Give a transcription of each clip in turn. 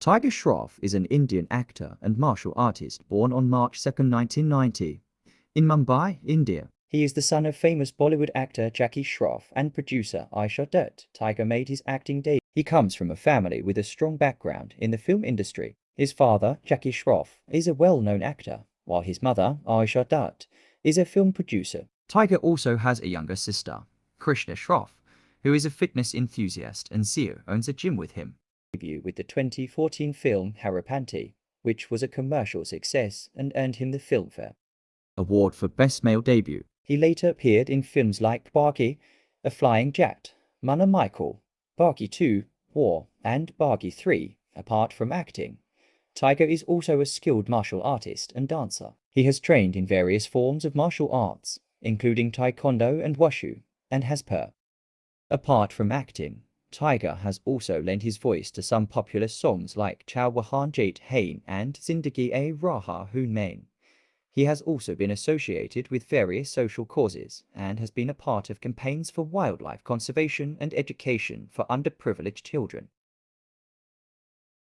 Tiger Shroff is an Indian actor and martial artist born on March 2, 1990, in Mumbai, India. He is the son of famous Bollywood actor Jackie Shroff and producer Aisha Dutt. Tiger made his acting debut. He comes from a family with a strong background in the film industry. His father, Jackie Shroff, is a well-known actor, while his mother, Aisha Dutt, is a film producer. Tiger also has a younger sister, Krishna Shroff, who is a fitness enthusiast and CEO owns a gym with him. Debut with the 2014 film Heropanti, which was a commercial success and earned him the Filmfare Award for Best Male Debut. He later appeared in films like Baaghi, A Flying Jatt, Munna Michael, Baaghi 2, War, and Baaghi 3, apart from acting. Tiger is also a skilled martial artist and dancer. He has trained in various forms of martial arts, including Taekwondo and Wushu, and has per. Apart from acting, Tiger has also lent his voice to some popular songs like Chal Wahan Jaate Hain and Zindagi A Raha Hoon Main. He has also been associated with various social causes and has been a part of campaigns for wildlife conservation and education for underprivileged children.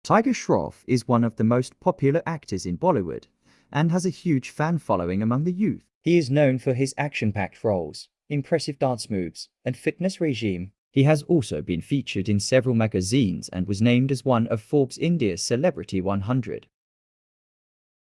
Tiger Shroff is one of the most popular actors in Bollywood and has a huge fan following among the youth. He is known for his action-packed roles, impressive dance moves, and fitness regime. He has also been featured in several magazines and was named as one of Forbes India's Celebrity 100.